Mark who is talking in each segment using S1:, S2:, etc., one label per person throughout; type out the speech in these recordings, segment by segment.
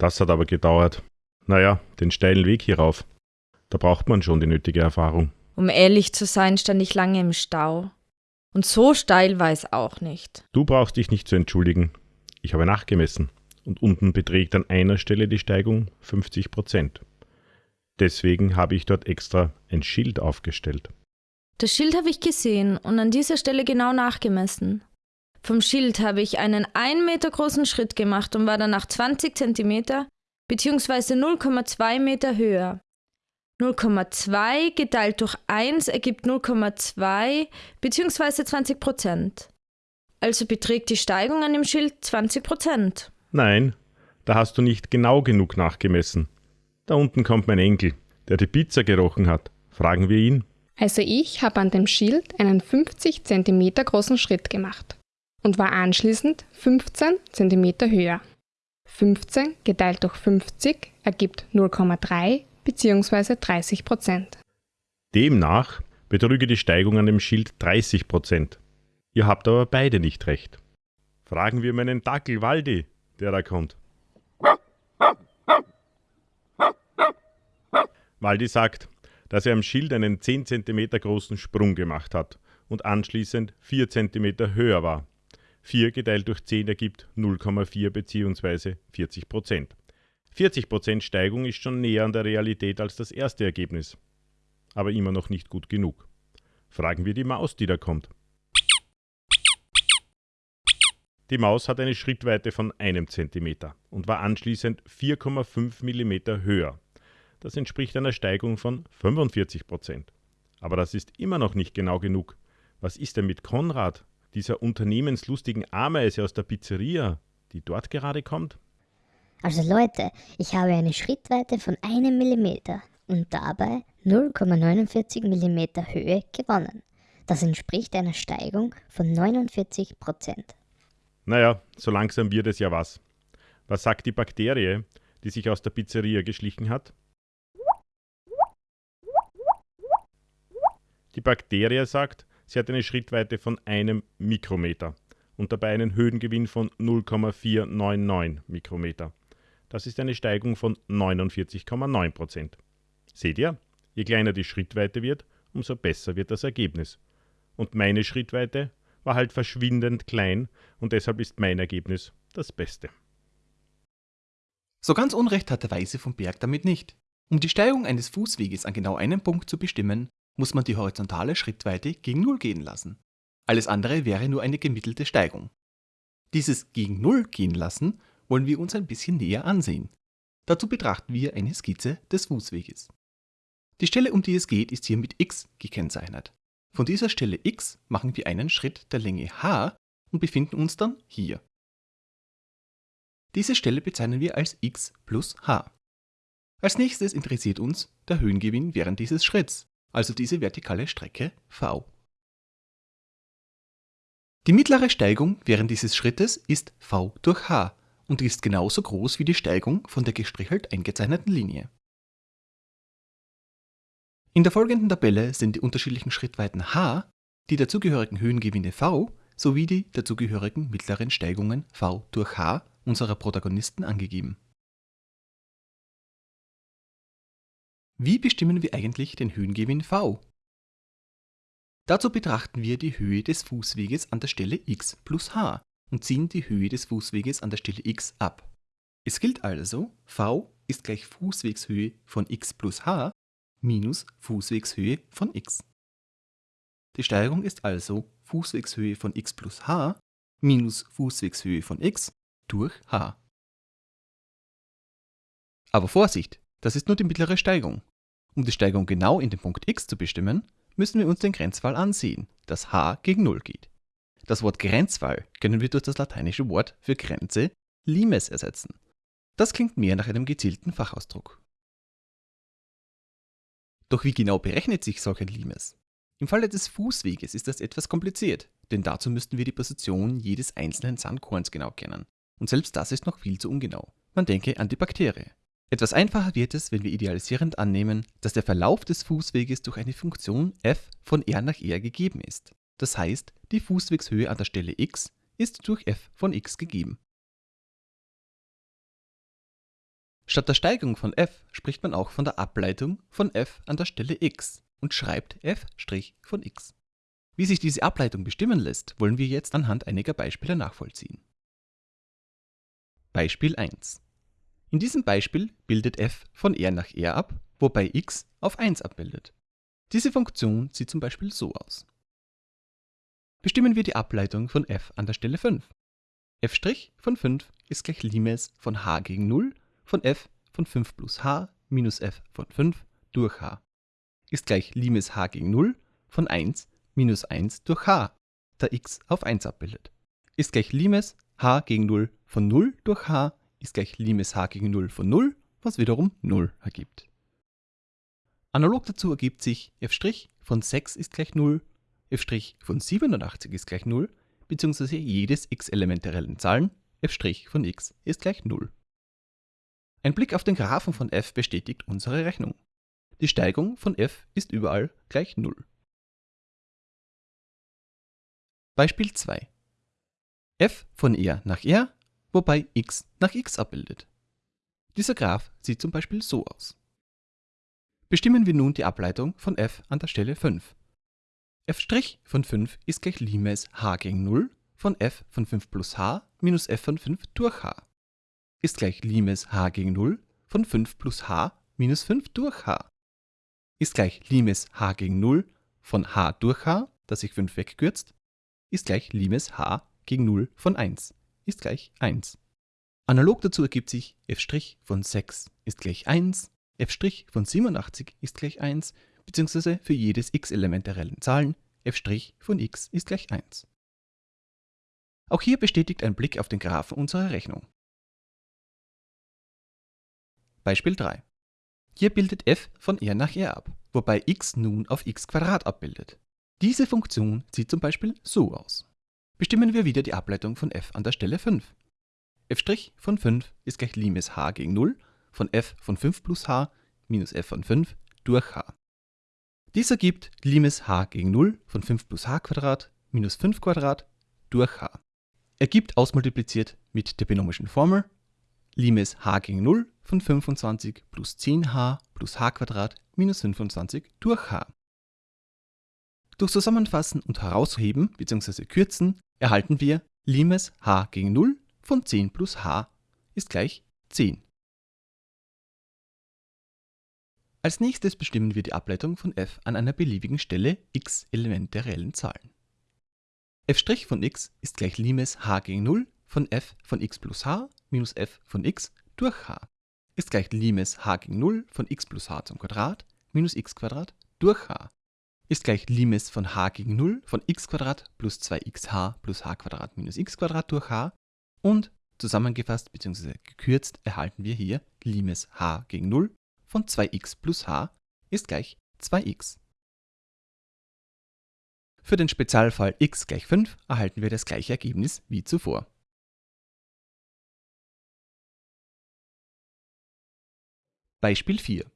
S1: Das hat aber gedauert. Naja, den steilen Weg hierauf. Da braucht man schon die nötige Erfahrung.
S2: Um ehrlich zu sein, stand ich lange im Stau. Und so steil war es auch nicht.
S1: Du brauchst dich nicht zu entschuldigen. Ich habe nachgemessen und unten beträgt an einer Stelle die Steigung 50 Prozent. Deswegen habe ich dort extra ein Schild aufgestellt.
S2: Das Schild habe ich gesehen und an dieser Stelle genau nachgemessen. Vom Schild habe ich einen 1 Meter großen Schritt gemacht und war danach 20 Zentimeter bzw. 0,2 Meter höher. 0,2 geteilt durch 1 ergibt 0,2 bzw. 20 Prozent. Also beträgt die Steigung an dem Schild 20 Prozent.
S1: Nein, da hast du nicht genau genug nachgemessen. Da unten kommt mein Enkel, der die Pizza gerochen hat. Fragen wir ihn.
S3: Also ich habe an dem Schild einen 50 cm großen Schritt gemacht und war anschließend 15 cm höher. 15 geteilt durch 50 ergibt 0,3 bzw. 30 Prozent.
S1: Demnach betrüge die Steigung an dem Schild 30 Prozent. Ihr habt aber beide nicht recht. Fragen wir meinen Dackel Waldi, der da kommt. Waldi sagt, dass er am Schild einen 10 cm großen Sprung gemacht hat und anschließend 4 cm höher war. 4 geteilt durch 10 ergibt 0,4 bzw. 40 Prozent. 40 Prozent Steigung ist schon näher an der Realität als das erste Ergebnis. Aber immer noch nicht gut genug. Fragen wir die Maus, die da kommt. Die Maus hat eine Schrittweite von einem Zentimeter und war anschließend 4,5 mm höher. Das entspricht einer Steigung von 45 Prozent. Aber das ist immer noch nicht genau genug. Was ist denn mit Konrad, dieser unternehmenslustigen Ameise aus der Pizzeria, die dort gerade kommt?
S4: Also Leute, ich habe eine Schrittweite von einem Millimeter und dabei 0,49 mm Höhe gewonnen. Das entspricht einer Steigung von 49 Prozent.
S1: Naja, so langsam wird es ja was. Was sagt die Bakterie, die sich aus der Pizzeria geschlichen hat? Die Bakterie sagt, sie hat eine Schrittweite von einem Mikrometer und dabei einen Höhengewinn von 0,499 Mikrometer. Das ist eine Steigung von 49,9 Prozent. Seht ihr? Je kleiner die Schrittweite wird, umso besser wird das Ergebnis. Und meine Schrittweite war halt verschwindend klein und deshalb ist mein Ergebnis das Beste.
S5: So ganz Unrecht hat der Weise vom Berg damit nicht. Um die Steigung eines Fußweges an genau einem Punkt zu bestimmen, muss man die horizontale Schrittweite gegen Null gehen lassen. Alles andere wäre nur eine gemittelte Steigung. Dieses gegen Null gehen lassen wollen wir uns ein bisschen näher ansehen. Dazu betrachten wir eine Skizze des Fußweges. Die Stelle, um die es geht, ist hier mit x gekennzeichnet. Von dieser Stelle x machen wir einen Schritt der Länge h und befinden uns dann hier. Diese Stelle bezeichnen wir als x plus h. Als nächstes interessiert uns der Höhengewinn während dieses Schritts also diese vertikale Strecke v. Die mittlere Steigung während dieses Schrittes ist v durch h und ist genauso groß wie die Steigung von der gestrichelt eingezeichneten Linie. In der folgenden Tabelle sind die unterschiedlichen Schrittweiten h, die dazugehörigen Höhengewinne v sowie die dazugehörigen mittleren Steigungen v durch h unserer Protagonisten angegeben. Wie bestimmen wir eigentlich den Höhengewinn v? Dazu betrachten wir die Höhe des Fußweges an der Stelle x plus h und ziehen die Höhe des Fußweges an der Stelle x ab. Es gilt also, v ist gleich Fußwegshöhe von x plus h minus Fußwegshöhe von x. Die Steigerung ist also Fußwegshöhe von x plus h minus Fußwegshöhe von x durch h. Aber Vorsicht, das ist nur die mittlere Steigung. Um die Steigung genau in den Punkt x zu bestimmen, müssen wir uns den Grenzfall ansehen, das h gegen 0 geht. Das Wort Grenzfall können wir durch das lateinische Wort für Grenze limes ersetzen. Das klingt mehr nach einem gezielten Fachausdruck. Doch wie genau berechnet sich solch ein limes? Im Falle des Fußweges ist das etwas kompliziert, denn dazu müssten wir die Position jedes einzelnen Sandkorns genau kennen. Und selbst das ist noch viel zu ungenau. Man denke an die Bakterie. Etwas einfacher wird es, wenn wir idealisierend annehmen, dass der Verlauf des Fußweges durch eine Funktion f von r nach r gegeben ist. Das heißt, die Fußwegshöhe an der Stelle x ist durch f von x gegeben. Statt der Steigung von f spricht man auch von der Ableitung von f an der Stelle x und schreibt f' von x. Wie sich diese Ableitung bestimmen lässt, wollen wir jetzt anhand einiger Beispiele nachvollziehen. Beispiel 1. In diesem Beispiel bildet f von R nach R ab, wobei x auf 1 abbildet. Diese Funktion sieht zum Beispiel so aus. Bestimmen wir die Ableitung von f an der Stelle 5. f' von 5 ist gleich Limes von h gegen 0 von f von 5 plus h minus f von 5 durch h ist gleich Limes h gegen 0 von 1 minus 1 durch h, da x auf 1 abbildet. Ist gleich Limes h gegen 0 von 0 durch h ist gleich Limes h gegen 0 von 0, was wiederum 0 ergibt. Analog dazu ergibt sich f' von 6 ist gleich 0, f' von 87 ist gleich 0, bzw. jedes x-Element der reellen Zahlen, f' von x ist gleich 0. Ein Blick auf den Graphen von f bestätigt unsere Rechnung. Die Steigung von f ist überall gleich 0. Beispiel 2. f von R nach R, wobei x nach x abbildet. Dieser Graph sieht zum Beispiel so aus. Bestimmen wir nun die Ableitung von f an der Stelle 5. f' von 5 ist gleich Limes h gegen 0 von f von 5 plus h minus f von 5 durch h ist gleich Limes h gegen 0 von 5 plus h minus 5 durch h ist gleich Limes h gegen 0 von h durch h, das sich 5 wegkürzt, ist gleich Limes h gegen 0 von 1, ist gleich 1. Analog dazu ergibt sich f' von 6 ist gleich 1, f' von 87 ist gleich 1, beziehungsweise für jedes x-Element der reellen Zahlen f' von x ist gleich 1. Auch hier bestätigt ein Blick auf den Graphen unsere Rechnung. Beispiel 3. Hier bildet f von R nach R ab, wobei x nun auf x abbildet. Diese Funktion sieht zum Beispiel so aus. Bestimmen wir wieder die Ableitung von f an der Stelle 5. f' von 5 ist gleich Limes h gegen 0 von f von 5 plus h minus f von 5 durch h. Dies ergibt Limes h gegen 0 von 5 plus h minus 5 durch h. Ergibt ausmultipliziert mit der binomischen Formel Limes h gegen 0 von 25 plus 10h plus h minus 25 durch h. Durch Zusammenfassen und Herausheben bzw. Kürzen erhalten wir Limes h gegen 0 von 10 plus h ist gleich 10. Als nächstes bestimmen wir die Ableitung von f an einer beliebigen Stelle x Element der reellen Zahlen. f' von x ist gleich Limes h gegen 0 von f von x plus h minus f von x durch h ist gleich Limes h gegen 0 von x plus h zum Quadrat minus x Quadrat durch h ist gleich Limes von h gegen 0 von x plus 2xh plus h minus x durch h und zusammengefasst bzw. gekürzt erhalten wir hier Limes h gegen 0 von 2x plus h ist gleich 2x. Für den Spezialfall x gleich 5 erhalten wir das gleiche Ergebnis wie zuvor. Beispiel 4.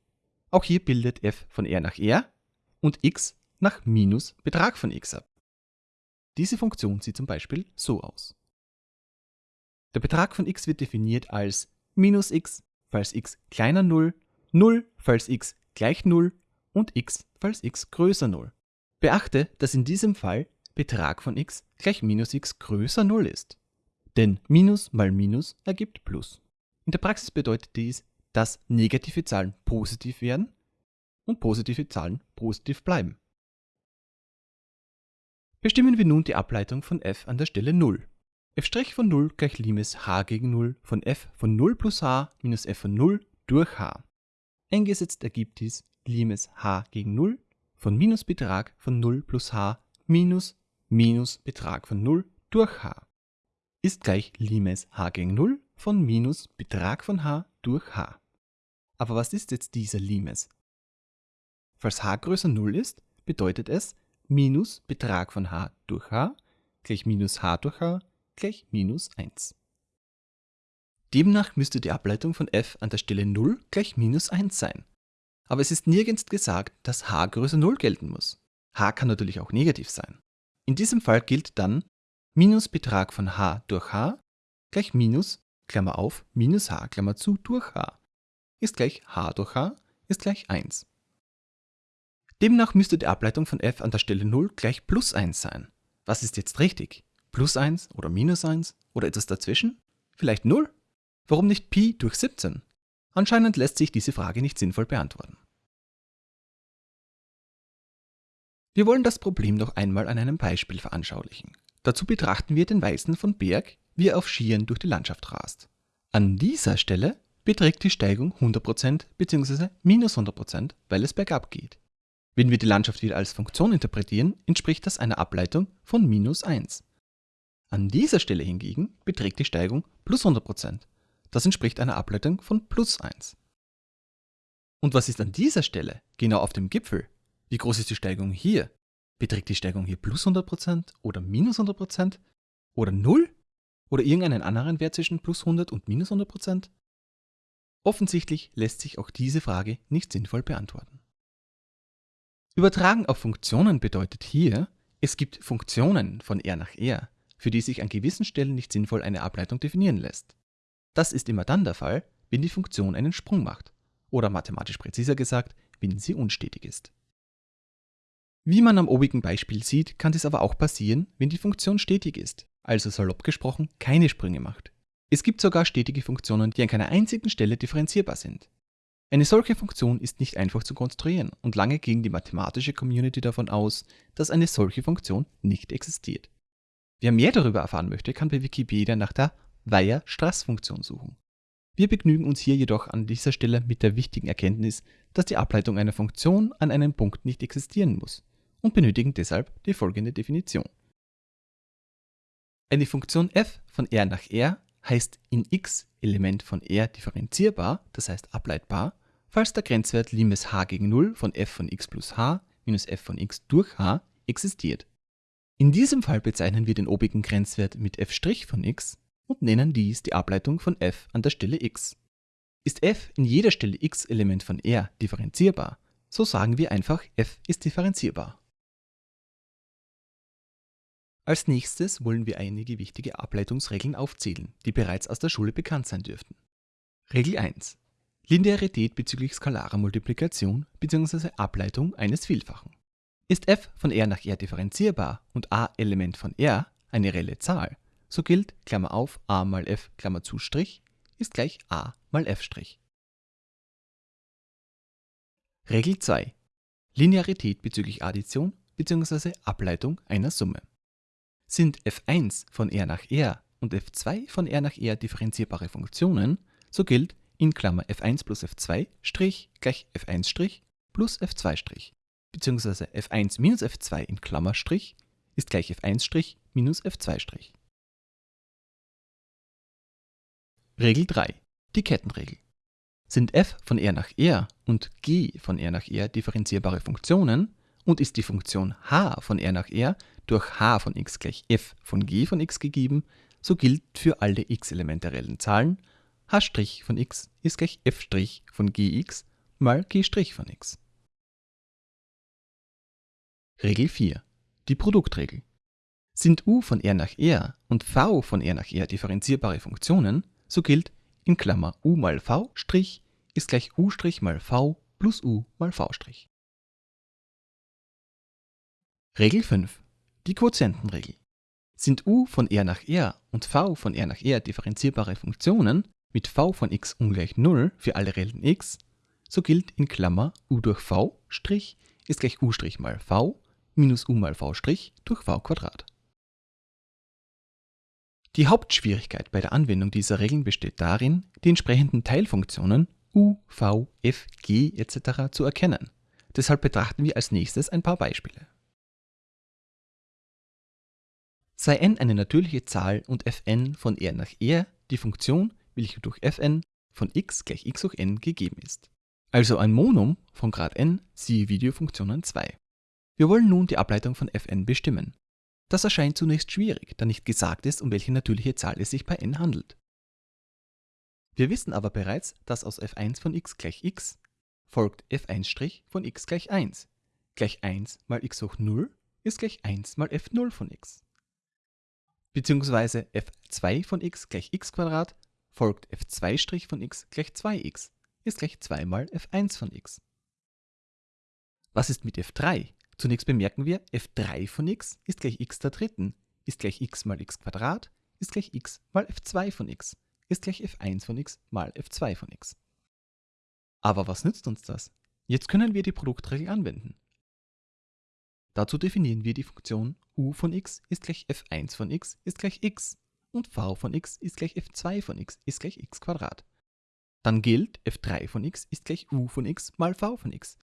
S5: Auch hier bildet f von R nach R und x nach minus Betrag von x ab. Diese Funktion sieht zum Beispiel so aus. Der Betrag von x wird definiert als minus x, falls x kleiner 0, 0, falls x gleich 0 und x, falls x größer 0. Beachte, dass in diesem Fall Betrag von x gleich minus x größer 0 ist. Denn Minus mal Minus ergibt Plus. In der Praxis bedeutet dies, dass negative Zahlen positiv werden und positive Zahlen positiv bleiben. Bestimmen wir nun die Ableitung von f an der Stelle 0. f' von 0 gleich Limes h gegen 0 von f von 0 plus h minus f von 0 durch h. Eingesetzt ergibt dies Limes h gegen 0 von Minusbetrag von 0 plus h minus Minusbetrag von 0 durch h ist gleich Limes h gegen 0 von minus Betrag von h durch h. Aber was ist jetzt dieser Limes? Falls h größer 0 ist, bedeutet es minus Betrag von h durch h gleich minus h durch h gleich minus 1. Demnach müsste die Ableitung von f an der Stelle 0 gleich minus 1 sein. Aber es ist nirgends gesagt, dass h größer 0 gelten muss. h kann natürlich auch negativ sein. In diesem Fall gilt dann minus Betrag von h durch h gleich minus, Klammer auf, minus h, Klammer zu, durch h ist gleich h durch h ist gleich 1. Demnach müsste die Ableitung von f an der Stelle 0 gleich plus 1 sein. Was ist jetzt richtig? Plus 1 oder minus 1 oder etwas dazwischen? Vielleicht 0? Warum nicht Pi durch 17? Anscheinend lässt sich diese Frage nicht sinnvoll beantworten. Wir wollen das Problem noch einmal an einem Beispiel veranschaulichen. Dazu betrachten wir den Weißen von Berg, wie er auf Skiern durch die Landschaft rast. An dieser Stelle beträgt die Steigung 100% bzw. minus 100%, weil es bergab geht. Wenn wir die Landschaft wieder als Funktion interpretieren, entspricht das einer Ableitung von minus 1. An dieser Stelle hingegen beträgt die Steigung plus 100%. Das entspricht einer Ableitung von plus 1. Und was ist an dieser Stelle, genau auf dem Gipfel? Wie groß ist die Steigung hier? Beträgt die Steigung hier plus 100% oder minus 100% oder 0? Oder irgendeinen anderen Wert zwischen plus 100 und minus 100%? Offensichtlich lässt sich auch diese Frage nicht sinnvoll beantworten. Übertragen auf Funktionen bedeutet hier, es gibt Funktionen von R nach R, für die sich an gewissen Stellen nicht sinnvoll eine Ableitung definieren lässt. Das ist immer dann der Fall, wenn die Funktion einen Sprung macht, oder mathematisch präziser gesagt, wenn sie unstetig ist. Wie man am obigen Beispiel sieht, kann dies aber auch passieren, wenn die Funktion stetig ist, also salopp gesprochen keine Sprünge macht. Es gibt sogar stetige Funktionen, die an keiner einzigen Stelle differenzierbar sind. Eine solche Funktion ist nicht einfach zu konstruieren und lange ging die mathematische Community davon aus, dass eine solche Funktion nicht existiert. Wer mehr darüber erfahren möchte, kann bei Wikipedia nach der Weyer-Strass-Funktion suchen. Wir begnügen uns hier jedoch an dieser Stelle mit der wichtigen Erkenntnis, dass die Ableitung einer Funktion an einem Punkt nicht existieren muss und benötigen deshalb die folgende Definition. Eine Funktion f von R nach R heißt in x Element von R differenzierbar, das heißt ableitbar, falls der Grenzwert Limes h gegen 0 von f von x plus h minus f von x durch h existiert. In diesem Fall bezeichnen wir den obigen Grenzwert mit f' von x und nennen dies die Ableitung von f an der Stelle x. Ist f in jeder Stelle x Element von R differenzierbar, so sagen wir einfach f ist differenzierbar. Als nächstes wollen wir einige wichtige Ableitungsregeln aufzählen, die bereits aus der Schule bekannt sein dürften. Regel 1. Linearität bezüglich skalarer Multiplikation bzw. Ableitung eines Vielfachen. Ist f von R nach R differenzierbar und a Element von R eine reelle Zahl, so gilt Klammer auf a mal f Klammer zu Strich ist gleich a mal f Strich. Regel 2. Linearität bezüglich Addition bzw. Ableitung einer Summe. Sind f1 von R nach R und f2 von R nach R differenzierbare Funktionen, so gilt in Klammer f1 plus f2 Strich gleich f1 Strich plus f2 Strich, beziehungsweise f1 minus f2 in Klammer Strich ist gleich f1 Strich minus f2 Strich. Regel 3. Die Kettenregel. Sind f von R nach R und g von R nach R differenzierbare Funktionen und ist die Funktion h von R nach R durch h von x gleich f von g von x gegeben, so gilt für alle x-Elemente reellen Zahlen h' von x ist gleich f' von gx mal g' von x. Regel 4. Die Produktregel. Sind u von R nach R und v von R nach R differenzierbare Funktionen, so gilt in Klammer u mal v' ist gleich u' mal v plus u mal v'. Regel 5. Die Quotientenregel. Sind u von R nach R und v von R nach R differenzierbare Funktionen, mit v von x ungleich 0 für alle reellen x, so gilt in Klammer u durch v' ist gleich u' mal v minus u mal v' durch v Quadrat. Die Hauptschwierigkeit bei der Anwendung dieser Regeln besteht darin, die entsprechenden Teilfunktionen u, v, f, g etc. zu erkennen. Deshalb betrachten wir als nächstes ein paar Beispiele. Sei n eine natürliche Zahl und fn von R nach R die Funktion, welche durch fn von x gleich x hoch n gegeben ist. Also ein Monum von Grad n, siehe Videofunktionen 2. Wir wollen nun die Ableitung von fn bestimmen. Das erscheint zunächst schwierig, da nicht gesagt ist, um welche natürliche Zahl es sich bei n handelt. Wir wissen aber bereits, dass aus f1 von x gleich x folgt f1' von x gleich 1. Gleich 1 mal x hoch 0 ist gleich 1 mal f0 von x. Beziehungsweise f2 von x gleich x folgt f2' von x gleich 2x, ist gleich 2 mal f1 von x. Was ist mit f3? Zunächst bemerken wir, f3 von x ist gleich x der dritten, ist gleich x mal x ist gleich x mal f2 von x, ist gleich f1 von x mal f2 von x. Aber was nützt uns das? Jetzt können wir die Produktregel anwenden. Dazu definieren wir die Funktion u von x ist gleich f1 von x ist gleich x und v von x ist gleich f2 von x ist gleich x Quadrat. Dann gilt f3 von x ist gleich u von x mal v von x.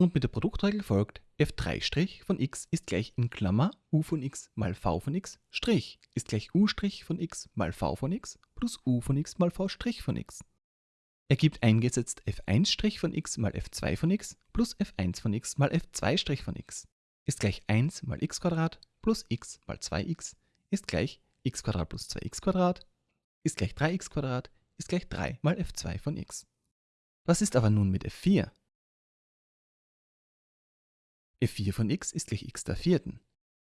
S5: Und mit der Produktregel folgt f3' von x ist gleich in Klammer u von x mal v von x Strich ist gleich u' von x mal v von x plus u von x mal v' von x. Ergibt eingesetzt f1' von x mal f2 von x plus f1 von x mal f2' von x ist gleich 1 mal x plus x mal 2x ist gleich x plus 2x ist gleich 3x ist gleich 3 mal f2 von x. Was ist aber nun mit f4? f4 von x ist gleich x der vierten.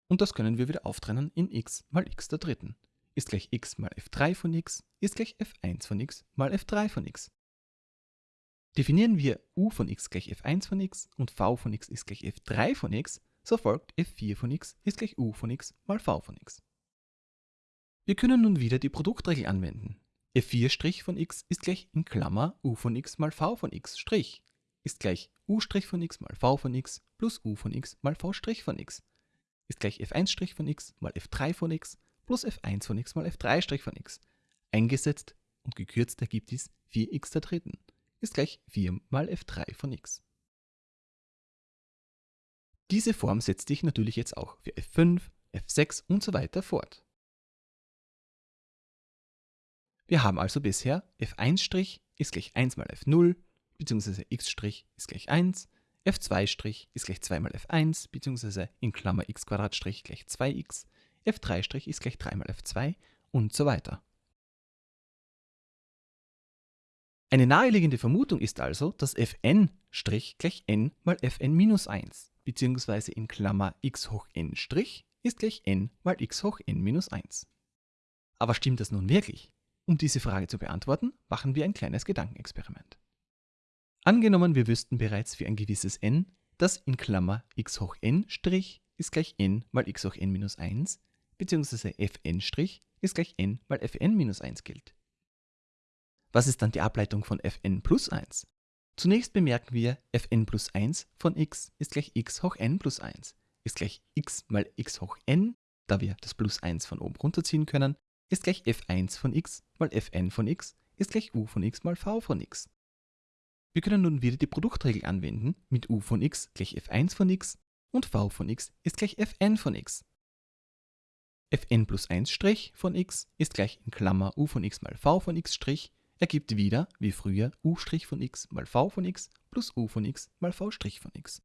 S5: Und das können wir wieder auftrennen in x mal x der dritten. Ist gleich x mal f3 von x ist gleich f1 von x mal f3 von x. Definieren wir u von x gleich f1 von x und v von x ist gleich f3 von x, so folgt f4 von x ist gleich u von x mal v von x. Wir können nun wieder die Produktregel anwenden. f4' von x ist gleich in Klammer u von x mal v von x' ist gleich u' von x mal v von x plus u von x mal v' von x ist gleich f1' von x mal f3 von x plus f1 von x mal f3' von x. Eingesetzt und gekürzt ergibt dies 4x der dritten ist gleich 4 mal f3 von x. Diese Form setzt sich natürlich jetzt auch für f5, f6 und so weiter fort. Wir haben also bisher f1' ist gleich 1 mal f0, bzw. x' ist gleich 1, f2' ist gleich 2 mal f1, bzw. in Klammer x Strich gleich 2x, f3' ist gleich 3 mal f2 und so weiter. Eine naheliegende Vermutung ist also, dass fn' gleich n mal fn minus 1, bzw. in Klammer x hoch n' ist gleich n mal x hoch n minus 1. Aber stimmt das nun wirklich? Um diese Frage zu beantworten, machen wir ein kleines Gedankenexperiment. Angenommen, wir wüssten bereits für ein gewisses n, dass in Klammer x hoch n' ist gleich n mal x hoch n minus 1, bzw. fn' ist gleich n mal fn minus 1 gilt. Was ist dann die Ableitung von fn plus 1? Zunächst bemerken wir, fn plus 1 von x ist gleich x hoch n plus 1, ist gleich x mal x hoch n, da wir das plus 1 von oben runterziehen können, ist gleich f1 von x mal fn von x, ist gleich u von x mal v von x. Wir können nun wieder die Produktregel anwenden mit u von x gleich f1 von x und v von x ist gleich fn von x. fn plus 1' von x ist gleich in Klammer u von x mal v von x' ergibt wieder, wie früher, u' von x mal v von x plus u von x mal v' von x.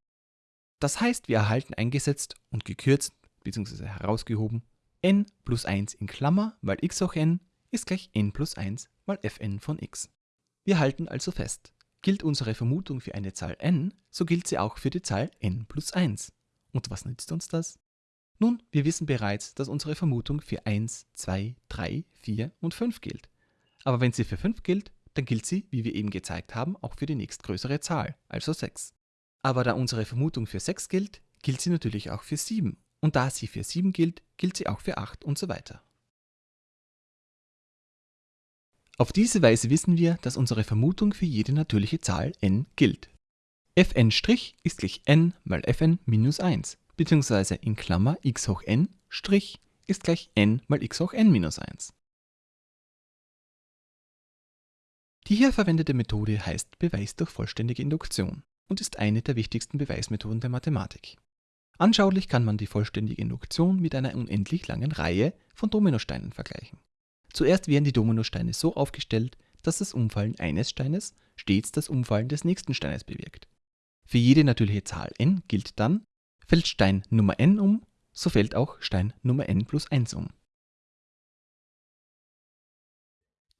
S5: Das heißt, wir erhalten eingesetzt und gekürzt bzw. herausgehoben n plus 1 in Klammer mal x hoch n ist gleich n plus 1 mal fn von x. Wir halten also fest, Gilt unsere Vermutung für eine Zahl n, so gilt sie auch für die Zahl n plus 1. Und was nützt uns das? Nun, wir wissen bereits, dass unsere Vermutung für 1, 2, 3, 4 und 5 gilt. Aber wenn sie für 5 gilt, dann gilt sie, wie wir eben gezeigt haben, auch für die nächstgrößere Zahl, also 6. Aber da unsere Vermutung für 6 gilt, gilt sie natürlich auch für 7. Und da sie für 7 gilt, gilt sie auch für 8 und so weiter. Auf diese Weise wissen wir, dass unsere Vermutung für jede natürliche Zahl n gilt. fn' ist gleich n mal fn minus 1, bzw. in Klammer x hoch n' ist gleich n mal x hoch n minus 1. Die hier verwendete Methode heißt Beweis durch vollständige Induktion und ist eine der wichtigsten Beweismethoden der Mathematik. Anschaulich kann man die vollständige Induktion mit einer unendlich langen Reihe von Dominosteinen vergleichen. Zuerst werden die Dominosteine so aufgestellt, dass das Umfallen eines Steines stets das Umfallen des nächsten Steines bewirkt. Für jede natürliche Zahl n gilt dann, fällt Stein Nummer n um, so fällt auch Stein Nummer n plus 1 um.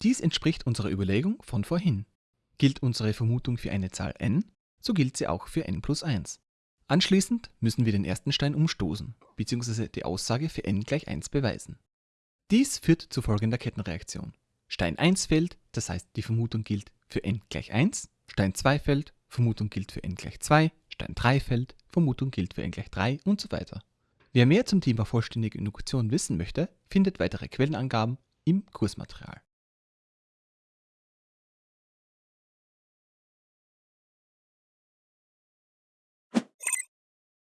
S5: Dies entspricht unserer Überlegung von vorhin. Gilt unsere Vermutung für eine Zahl n, so gilt sie auch für n plus 1. Anschließend müssen wir den ersten Stein umstoßen, bzw. die Aussage für n gleich 1 beweisen. Dies führt zu folgender Kettenreaktion. Stein 1 fällt, das heißt die Vermutung gilt für n gleich 1, Stein 2 fällt, Vermutung gilt für n gleich 2, Stein 3 fällt, Vermutung gilt für n gleich 3 und so weiter. Wer mehr zum Thema vollständige Induktion wissen möchte, findet weitere Quellenangaben im Kursmaterial.